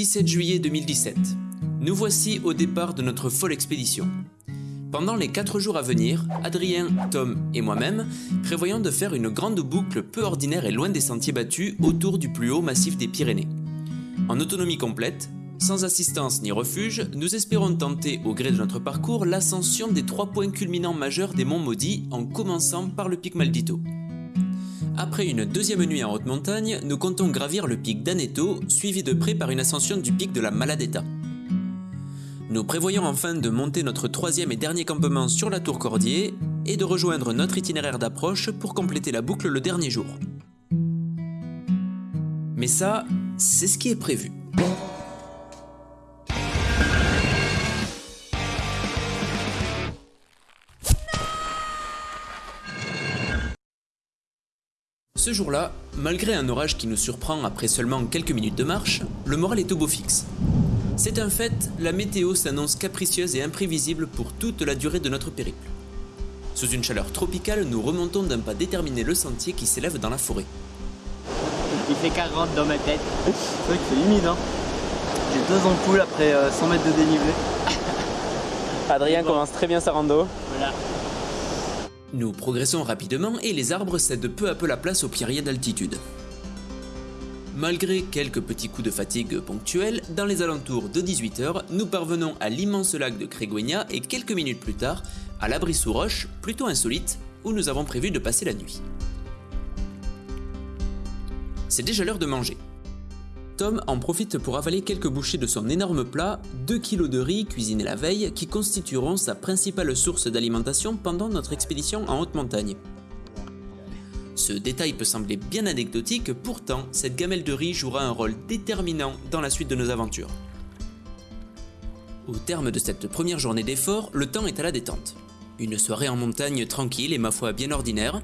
17 juillet 2017. Nous voici au départ de notre folle expédition. Pendant les 4 jours à venir, Adrien, Tom et moi-même prévoyons de faire une grande boucle peu ordinaire et loin des sentiers battus autour du plus haut massif des Pyrénées. En autonomie complète, sans assistance ni refuge, nous espérons tenter au gré de notre parcours l'ascension des trois points culminants majeurs des monts maudits en commençant par le pic Maldito. Après une deuxième nuit en haute montagne, nous comptons gravir le pic d'Aneto, suivi de près par une ascension du pic de la Maladetta. Nous prévoyons enfin de monter notre troisième et dernier campement sur la tour Cordier et de rejoindre notre itinéraire d'approche pour compléter la boucle le dernier jour. Mais ça, c'est ce qui est prévu. Ce jour-là, malgré un orage qui nous surprend après seulement quelques minutes de marche, le moral est au beau fixe. C'est un fait, la météo s'annonce capricieuse et imprévisible pour toute la durée de notre périple. Sous une chaleur tropicale, nous remontons d'un pas déterminé le sentier qui s'élève dans la forêt. Il fait 40 dans ma tête. C'est vrai que c'est humide. Hein. J'ai deux ampoules après 100 euh, mètres de dénivelé. Adrien commence très bien sa rando. Voilà. Nous progressons rapidement et les arbres cèdent peu à peu la place aux pierriers d'altitude. Malgré quelques petits coups de fatigue ponctuels, dans les alentours de 18h, nous parvenons à l'immense lac de Créguegna et quelques minutes plus tard, à l'abri sous roche, plutôt insolite, où nous avons prévu de passer la nuit. C'est déjà l'heure de manger. Tom en profite pour avaler quelques bouchées de son énorme plat, 2 kg de riz cuisiné la veille, qui constitueront sa principale source d'alimentation pendant notre expédition en haute montagne. Ce détail peut sembler bien anecdotique, pourtant cette gamelle de riz jouera un rôle déterminant dans la suite de nos aventures. Au terme de cette première journée d'effort, le temps est à la détente. Une soirée en montagne tranquille et ma foi bien ordinaire,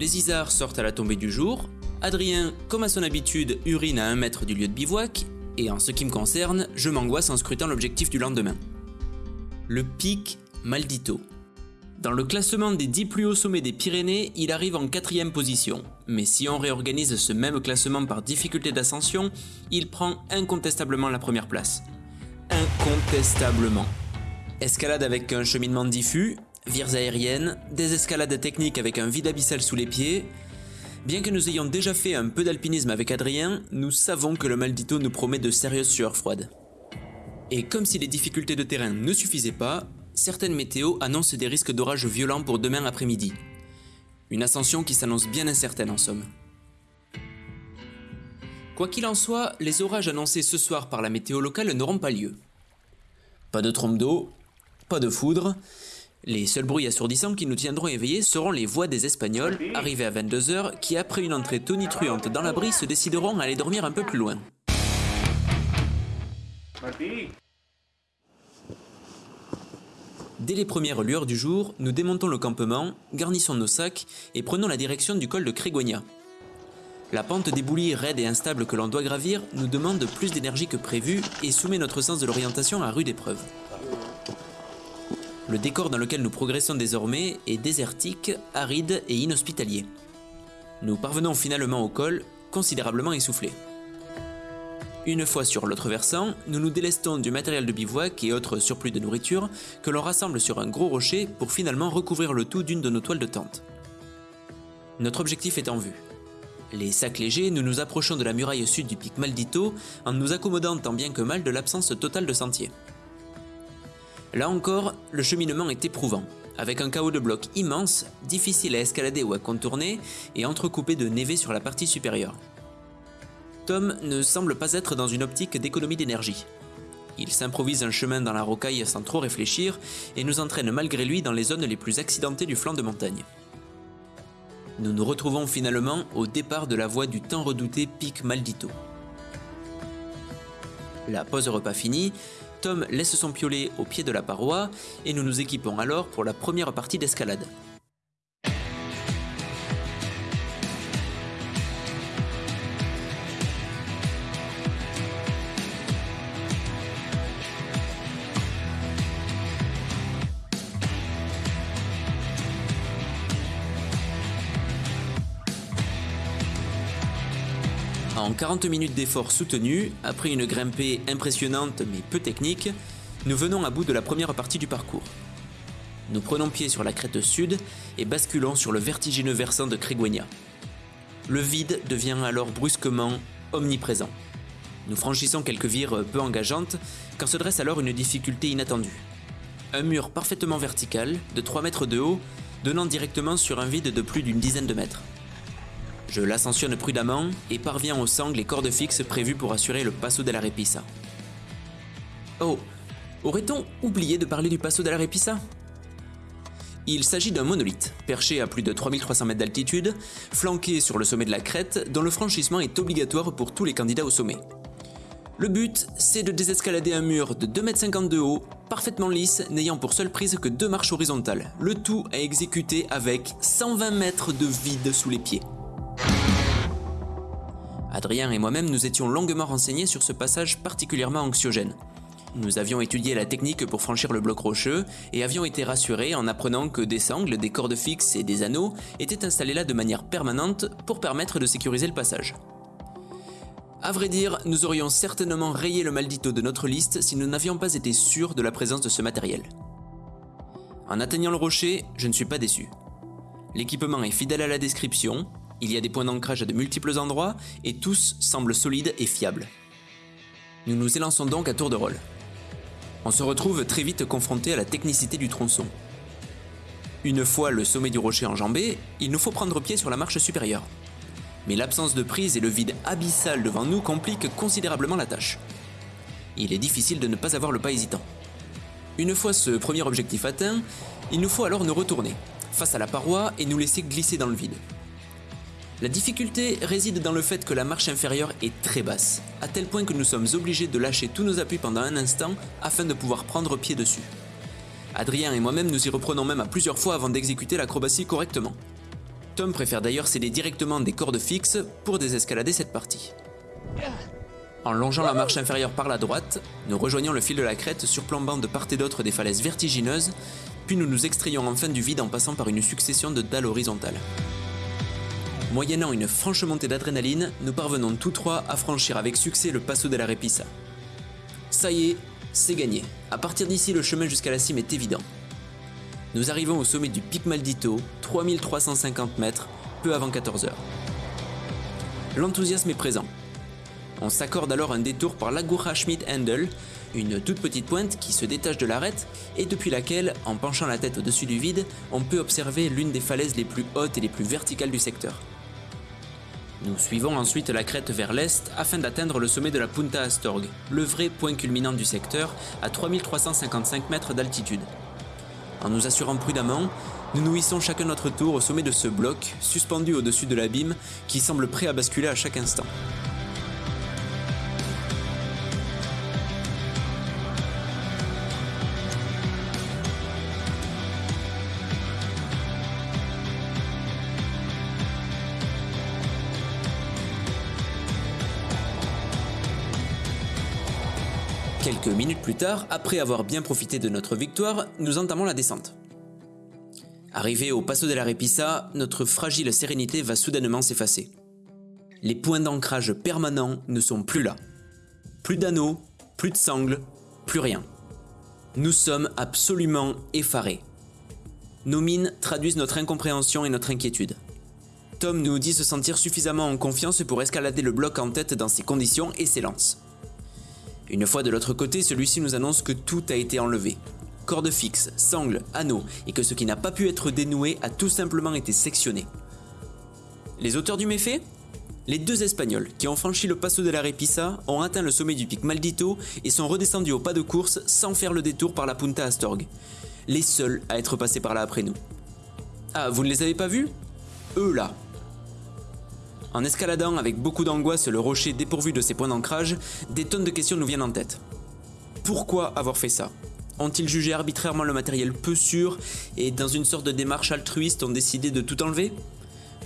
les isards sortent à la tombée du jour, Adrien, comme à son habitude, urine à un mètre du lieu de bivouac, et en ce qui me concerne, je m'angoisse en scrutant l'objectif du lendemain. Le pic Maldito. Dans le classement des 10 plus hauts sommets des Pyrénées, il arrive en quatrième position. Mais si on réorganise ce même classement par difficulté d'ascension, il prend incontestablement la première place. Incontestablement. Escalade avec un cheminement diffus, vires aériennes, des escalades techniques avec un vide abyssal sous les pieds. Bien que nous ayons déjà fait un peu d'alpinisme avec Adrien, nous savons que le Maldito nous promet de sérieuses sueurs froides. Et comme si les difficultés de terrain ne suffisaient pas, certaines météos annoncent des risques d'orages violents pour demain après-midi. Une ascension qui s'annonce bien incertaine en somme. Quoi qu'il en soit, les orages annoncés ce soir par la météo locale n'auront pas lieu. Pas de trompe d'eau, pas de foudre. Les seuls bruits assourdissants qui nous tiendront éveillés seront les voix des Espagnols, arrivés à 22h, qui après une entrée tonitruante dans l'abri se décideront à aller dormir un peu plus loin. Dès les premières lueurs du jour, nous démontons le campement, garnissons nos sacs et prenons la direction du col de Crégonia. La pente d'éboulis raide et instable que l'on doit gravir nous demande plus d'énergie que prévu et soumet notre sens de l'orientation à rude épreuve. Le décor dans lequel nous progressons désormais est désertique, aride et inhospitalier. Nous parvenons finalement au col, considérablement essoufflés. Une fois sur l'autre versant, nous nous délestons du matériel de bivouac et autres surplus de nourriture que l'on rassemble sur un gros rocher pour finalement recouvrir le tout d'une de nos toiles de tente. Notre objectif est en vue. Les sacs légers, nous nous approchons de la muraille sud du pic Maldito en nous accommodant tant bien que mal de l'absence totale de sentier. Là encore, le cheminement est éprouvant, avec un chaos de blocs immense, difficile à escalader ou à contourner et entrecoupé de névé sur la partie supérieure. Tom ne semble pas être dans une optique d'économie d'énergie. Il s'improvise un chemin dans la rocaille sans trop réfléchir et nous entraîne malgré lui dans les zones les plus accidentées du flanc de montagne. Nous nous retrouvons finalement au départ de la voie du tant redouté pic Maldito. La pause repas finie, Tom laisse son piolet au pied de la paroi et nous nous équipons alors pour la première partie d'escalade. En 40 minutes d'effort soutenu, après une grimpée impressionnante mais peu technique, nous venons à bout de la première partie du parcours. Nous prenons pied sur la crête sud et basculons sur le vertigineux versant de Créguenia. Le vide devient alors brusquement omniprésent. Nous franchissons quelques vires peu engageantes quand se dresse alors une difficulté inattendue. Un mur parfaitement vertical, de 3 mètres de haut, donnant directement sur un vide de plus d'une dizaine de mètres. Je l'ascensionne prudemment et parviens aux sangles et cordes fixes prévues pour assurer le Passo della Repisa. Oh, aurait-on oublié de parler du Passo della Repisa? Il s'agit d'un monolithe, perché à plus de 3300 mètres d'altitude, flanqué sur le sommet de la crête, dont le franchissement est obligatoire pour tous les candidats au sommet. Le but, c'est de désescalader un mur de 2,50 m de haut, parfaitement lisse, n'ayant pour seule prise que deux marches horizontales. Le tout à exécuter avec 120 mètres de vide sous les pieds. Adrien et moi-même nous étions longuement renseignés sur ce passage particulièrement anxiogène. Nous avions étudié la technique pour franchir le bloc rocheux et avions été rassurés en apprenant que des sangles, des cordes fixes et des anneaux étaient installés là de manière permanente pour permettre de sécuriser le passage. À vrai dire, nous aurions certainement rayé le maldito de notre liste si nous n'avions pas été sûrs de la présence de ce matériel. En atteignant le rocher, je ne suis pas déçu. L'équipement est fidèle à la description, il y a des points d'ancrage à de multiples endroits et tous semblent solides et fiables. Nous nous élançons donc à tour de rôle. On se retrouve très vite confronté à la technicité du tronçon. Une fois le sommet du rocher enjambé, il nous faut prendre pied sur la marche supérieure mais l'absence de prise et le vide abyssal devant nous compliquent considérablement la tâche. Il est difficile de ne pas avoir le pas hésitant. Une fois ce premier objectif atteint, il nous faut alors nous retourner, face à la paroi et nous laisser glisser dans le vide. La difficulté réside dans le fait que la marche inférieure est très basse, à tel point que nous sommes obligés de lâcher tous nos appuis pendant un instant afin de pouvoir prendre pied dessus. Adrien et moi-même nous y reprenons même à plusieurs fois avant d'exécuter l'acrobatie correctement. Tom préfère d'ailleurs céder directement des cordes fixes pour désescalader cette partie. En longeant la marche inférieure par la droite, nous rejoignons le fil de la crête surplombant de part et d'autre des falaises vertigineuses, puis nous nous extrayons enfin du vide en passant par une succession de dalles horizontales. Moyennant une franche montée d'adrénaline, nous parvenons tous trois à franchir avec succès le Passo della Repisa. Ça y est, c'est gagné. À partir d'ici, le chemin jusqu'à la cime est évident. Nous arrivons au sommet du Pic Maldito, 3350 mètres, peu avant 14 heures. L'enthousiasme est présent. On s'accorde alors un détour par l'Agura Schmidt Handel, une toute petite pointe qui se détache de l'arête et depuis laquelle, en penchant la tête au-dessus du vide, on peut observer l'une des falaises les plus hautes et les plus verticales du secteur. Nous suivons ensuite la crête vers l'est afin d'atteindre le sommet de la Punta Astorg, le vrai point culminant du secteur, à 3355 mètres d'altitude. En nous assurant prudemment, nous hissons chacun notre tour au sommet de ce bloc, suspendu au-dessus de l'abîme, qui semble prêt à basculer à chaque instant. Minutes plus tard, après avoir bien profité de notre victoire, nous entamons la descente. Arrivé au Passo della Repisa, notre fragile sérénité va soudainement s'effacer. Les points d'ancrage permanents ne sont plus là. Plus d'anneaux, plus de sangles, plus rien. Nous sommes absolument effarés. Nos mines traduisent notre incompréhension et notre inquiétude. Tom nous dit se sentir suffisamment en confiance pour escalader le bloc en tête dans ces conditions et s'élance. Une fois de l'autre côté, celui-ci nous annonce que tout a été enlevé. Cordes fixes, sangles, anneaux, et que ce qui n'a pas pu être dénoué a tout simplement été sectionné. Les auteurs du méfait? Les deux Espagnols, qui ont franchi le Passo de la Repisa, ont atteint le sommet du pic Maldito et sont redescendus au pas de course sans faire le détour par la Punta Astorg. Les seuls à être passés par là après nous. Ah, vous ne les avez pas vus? Eux là, en escaladant avec beaucoup d'angoisse le rocher dépourvu de ses points d'ancrage, des tonnes de questions nous viennent en tête. Pourquoi avoir fait ça? Ont-ils jugé arbitrairement le matériel peu sûr et dans une sorte de démarche altruiste ont décidé de tout enlever?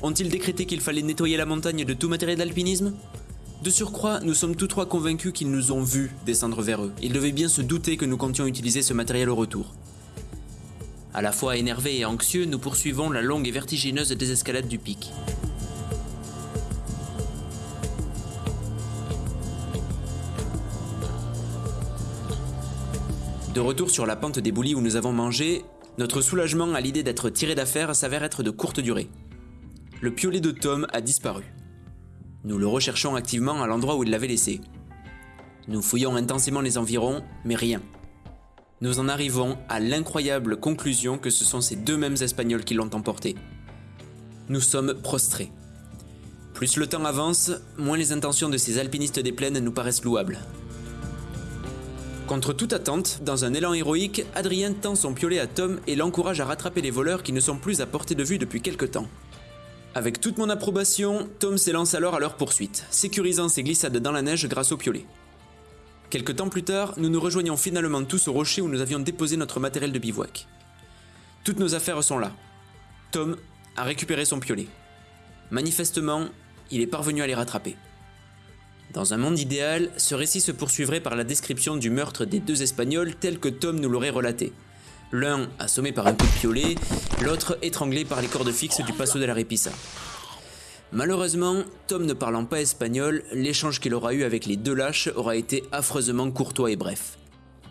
Ont-ils décrété qu'il fallait nettoyer la montagne de tout matériel d'alpinisme? De surcroît, nous sommes tous trois convaincus qu'ils nous ont vus descendre vers eux. Ils devaient bien se douter que nous comptions utiliser ce matériel au retour. À la fois énervés et anxieux, nous poursuivons la longue et vertigineuse désescalade du pic. De retour sur la pente des boulis où nous avons mangé, notre soulagement à l'idée d'être tiré d'affaire s'avère être de courte durée. Le piolet de Tom a disparu. Nous le recherchons activement à l'endroit où il l'avait laissé. Nous fouillons intensément les environs, mais rien. Nous en arrivons à l'incroyable conclusion que ce sont ces deux mêmes Espagnols qui l'ont emporté. Nous sommes prostrés. Plus le temps avance, moins les intentions de ces alpinistes des plaines nous paraissent louables. Contre toute attente, dans un élan héroïque, Adrien tend son piolet à Tom et l'encourage à rattraper les voleurs qui ne sont plus à portée de vue depuis quelque temps. Avec toute mon approbation, Tom s'élance alors à leur poursuite, sécurisant ses glissades dans la neige grâce au piolet. Quelque temps plus tard, nous nous rejoignons finalement tous au rocher où nous avions déposé notre matériel de bivouac. Toutes nos affaires sont là. Tom a récupéré son piolet. Manifestement, il est parvenu à les rattraper. Dans un monde idéal, ce récit se poursuivrait par la description du meurtre des deux Espagnols tel que Tom nous l'aurait relaté. L'un assommé par un coup de piolet, l'autre étranglé par les cordes fixes du Passo de la Repisa. Malheureusement, Tom ne parlant pas espagnol, l'échange qu'il aura eu avec les deux lâches aura été affreusement courtois et bref.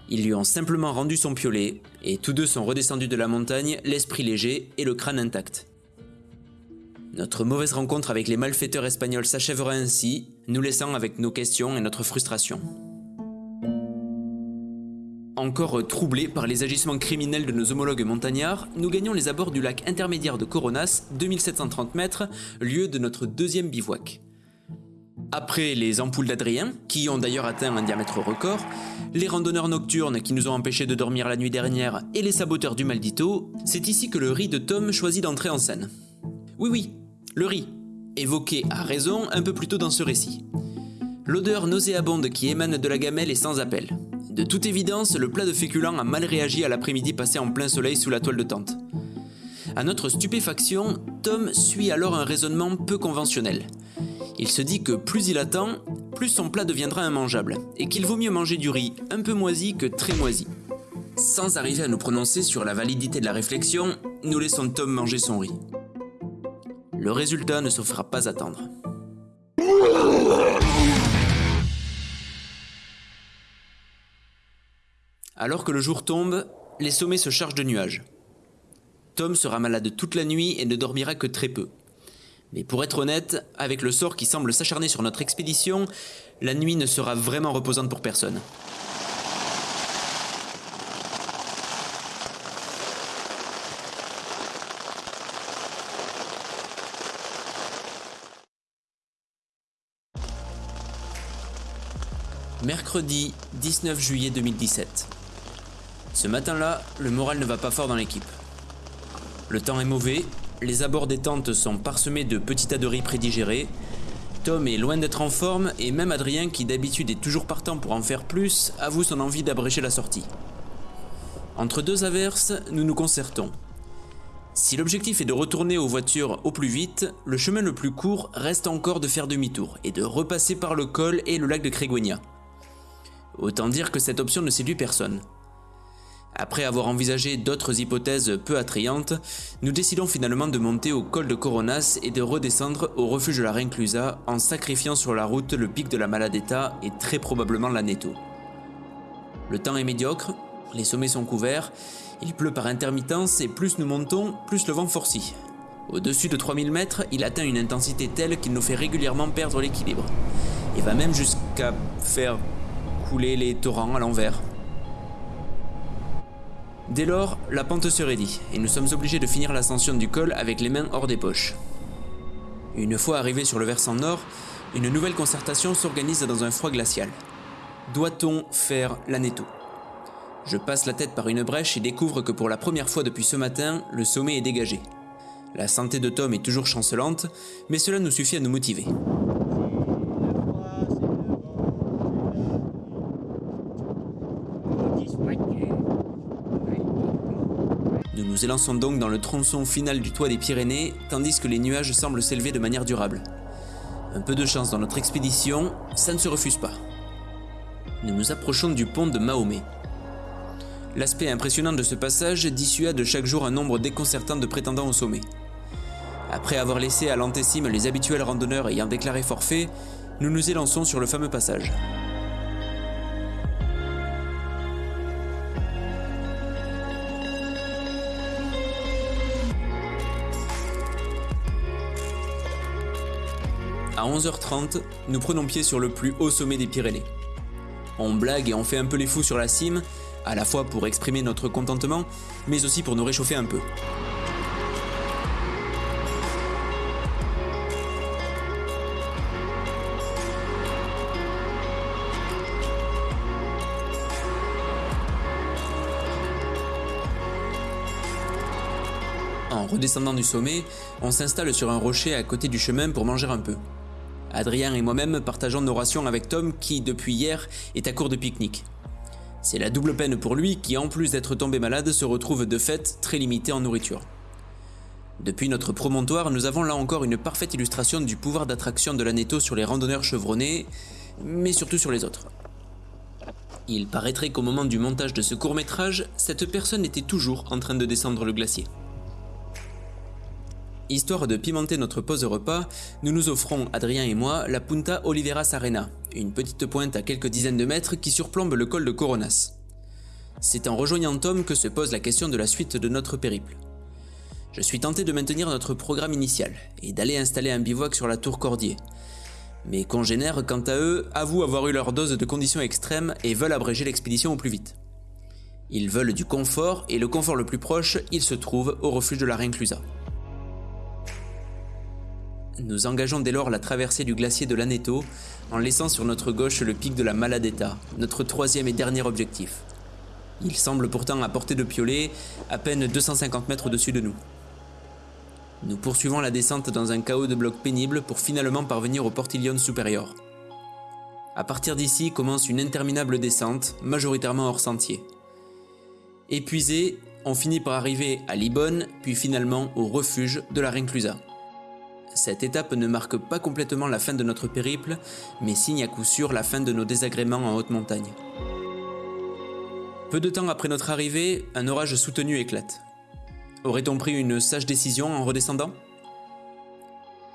Ils lui ont simplement rendu son piolet, et tous deux sont redescendus de la montagne, l'esprit léger et le crâne intact. Notre mauvaise rencontre avec les malfaiteurs espagnols s'achèvera ainsi, nous laissant avec nos questions et notre frustration. Encore troublés par les agissements criminels de nos homologues montagnards, nous gagnons les abords du lac intermédiaire de Coronas, 2730 mètres, lieu de notre deuxième bivouac. Après les ampoules d'Adrien, qui ont d'ailleurs atteint un diamètre record, les randonneurs nocturnes qui nous ont empêchés de dormir la nuit dernière et les saboteurs du Maldito, c'est ici que le riz de Tom choisit d'entrer en scène. Oui oui, le riz, évoqué à raison un peu plus tôt dans ce récit. L'odeur nauséabonde qui émane de la gamelle est sans appel. De toute évidence, le plat de féculents a mal réagi à l'après-midi passé en plein soleil sous la toile de tente. À notre stupéfaction, Tom suit alors un raisonnement peu conventionnel. Il se dit que plus il attend, plus son plat deviendra immangeable, et qu'il vaut mieux manger du riz un peu moisi que très moisi. Sans arriver à nous prononcer sur la validité de la réflexion, nous laissons Tom manger son riz. Le résultat ne se fera pas attendre. Alors que le jour tombe, les sommets se chargent de nuages. Tom sera malade toute la nuit et ne dormira que très peu. Mais pour être honnête, avec le sort qui semble s'acharner sur notre expédition, la nuit ne sera vraiment reposante pour personne. Mercredi 19 juillet 2017. Ce matin-là, le moral ne va pas fort dans l'équipe. Le temps est mauvais, les abords des tentes sont parsemés de petits tas de riz prédigérés. Tom est loin d'être en forme et même Adrien, qui d'habitude est toujours partant pour en faire plus, avoue son envie d'abréger la sortie. Entre deux averses, nous nous concertons. Si l'objectif est de retourner aux voitures au plus vite, le chemin le plus court reste encore de faire demi-tour et de repasser par le col et le lac de Créguenia. Autant dire que cette option ne séduit personne. Après avoir envisagé d'autres hypothèses peu attrayantes, nous décidons finalement de monter au col de Coronas et de redescendre au refuge de la Rinclusa en sacrifiant sur la route le pic de la Maladetta et très probablement l'Aneto. Le temps est médiocre, les sommets sont couverts, il pleut par intermittence et plus nous montons, plus le vent forcit. Au-dessus de 3000 mètres, il atteint une intensité telle qu'il nous fait régulièrement perdre l'équilibre, et va même jusqu'à faire les torrents à l'envers. Dès lors, la pente se raidit, et nous sommes obligés de finir l'ascension du col avec les mains hors des poches. Une fois arrivés sur le versant nord, une nouvelle concertation s'organise dans un froid glacial. Doit-on faire l'anéto Je passe la tête par une brèche et découvre que pour la première fois depuis ce matin, le sommet est dégagé. La santé de Tom est toujours chancelante, mais cela nous suffit à nous motiver. Nous nous élançons donc dans le tronçon final du toit des Pyrénées, tandis que les nuages semblent s'élever de manière durable. Un peu de chance dans notre expédition, ça ne se refuse pas. Nous nous approchons du pont de Mahomet. L'aspect impressionnant de ce passage dissuade chaque jour un nombre déconcertant de prétendants au sommet. Après avoir laissé à l'antessime les habituels randonneurs ayant déclaré forfait, nous nous élançons sur le fameux passage. À 11h30, nous prenons pied sur le plus haut sommet des Pyrénées. On blague et on fait un peu les fous sur la cime, à la fois pour exprimer notre contentement, mais aussi pour nous réchauffer un peu. En redescendant du sommet, on s'installe sur un rocher à côté du chemin pour manger un peu. Adrien et moi-même partageons nos rations avec Tom qui, depuis hier, est à court de pique-nique. C'est la double peine pour lui qui, en plus d'être tombé malade, se retrouve de fait très limité en nourriture. Depuis notre promontoire, nous avons là encore une parfaite illustration du pouvoir d'attraction de l'anéto sur les randonneurs chevronnés, mais surtout sur les autres. Il paraîtrait qu'au moment du montage de ce court métrage, cette personne était toujours en train de descendre le glacier. Histoire de pimenter notre pause repas, nous nous offrons, Adrien et moi, la Punta Oliveira Sarena, une petite pointe à quelques dizaines de mètres qui surplombe le col de Coronas. C'est en rejoignant Tom que se pose la question de la suite de notre périple. Je suis tenté de maintenir notre programme initial et d'aller installer un bivouac sur la tour Cordier. Mes congénères, quant à eux, avouent avoir eu leur dose de conditions extrêmes et veulent abréger l'expédition au plus vite. Ils veulent du confort et le confort le plus proche, il se trouve au refuge de la Rinclusa. Nous engageons dès lors la traversée du glacier de l'Aneto en laissant sur notre gauche le pic de la Maladetta, notre troisième et dernier objectif. Il semble pourtant à portée de piolet, à peine 250 mètres au-dessus de nous. Nous poursuivons la descente dans un chaos de blocs pénibles pour finalement parvenir au Portillon supérieur. À partir d'ici commence une interminable descente, majoritairement hors sentier. Épuisé, on finit par arriver à Libonne, puis finalement au refuge de la Rinclusa. Cette étape ne marque pas complètement la fin de notre périple, mais signe à coup sûr la fin de nos désagréments en haute montagne. Peu de temps après notre arrivée, un orage soutenu éclate. Aurait-on pris une sage décision en redescendant?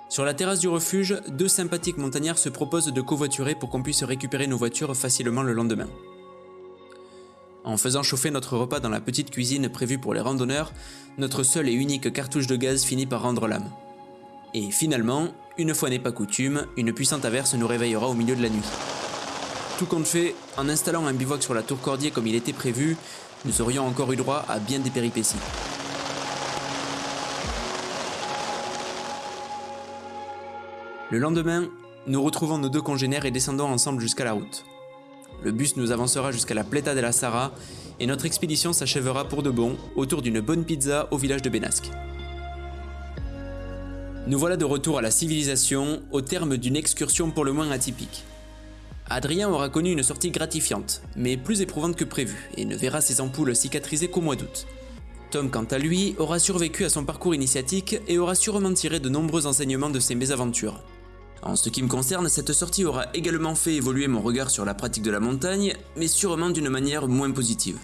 Sur la terrasse du refuge, deux sympathiques montagnards se proposent de covoiturer pour qu'on puisse récupérer nos voitures facilement le lendemain. En faisant chauffer notre repas dans la petite cuisine prévue pour les randonneurs, notre seule et unique cartouche de gaz finit par rendre l'âme. Et finalement, une fois n'est pas coutume, une puissante averse nous réveillera au milieu de la nuit. Tout compte fait, en installant un bivouac sur la tour Cordier comme il était prévu, nous aurions encore eu droit à bien des péripéties. Le lendemain, nous retrouvons nos deux congénères et descendons ensemble jusqu'à la route. Le bus nous avancera jusqu'à la Pleta de la Sara et notre expédition s'achèvera pour de bon autour d'une bonne pizza au village de Benasque. Nous voilà de retour à la civilisation au terme d'une excursion pour le moins atypique. Adrien aura connu une sortie gratifiante, mais plus éprouvante que prévu, et ne verra ses ampoules cicatriser qu'au mois d'août. Tom, quant à lui, aura survécu à son parcours initiatique et aura sûrement tiré de nombreux enseignements de ses mésaventures. En ce qui me concerne, cette sortie aura également fait évoluer mon regard sur la pratique de la montagne, mais sûrement d'une manière moins positive.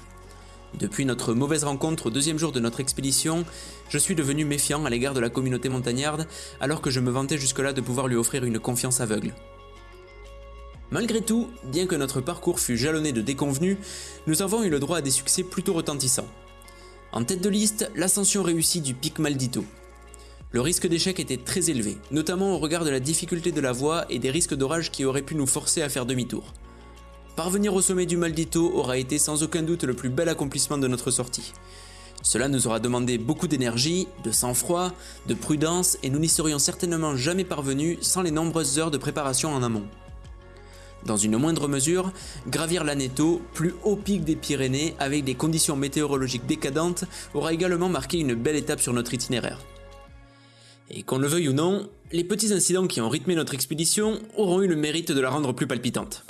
Depuis notre mauvaise rencontre au deuxième jour de notre expédition, je suis devenu méfiant à l'égard de la communauté montagnarde alors que je me vantais jusque-là de pouvoir lui offrir une confiance aveugle. Malgré tout, bien que notre parcours fût jalonné de déconvenus, nous avons eu le droit à des succès plutôt retentissants. En tête de liste, l'ascension réussie du pic Maldito. Le risque d'échec était très élevé, notamment au regard de la difficulté de la voie et des risques d'orage qui auraient pu nous forcer à faire demi-tour. Parvenir au sommet du Maldito aura été sans aucun doute le plus bel accomplissement de notre sortie. Cela nous aura demandé beaucoup d'énergie, de sang-froid, de prudence et nous n'y serions certainement jamais parvenus sans les nombreuses heures de préparation en amont. Dans une moindre mesure, gravir l'Aneto, plus haut pic des Pyrénées avec des conditions météorologiques décadentes, aura également marqué une belle étape sur notre itinéraire. Et qu'on le veuille ou non, les petits incidents qui ont rythmé notre expédition auront eu le mérite de la rendre plus palpitante.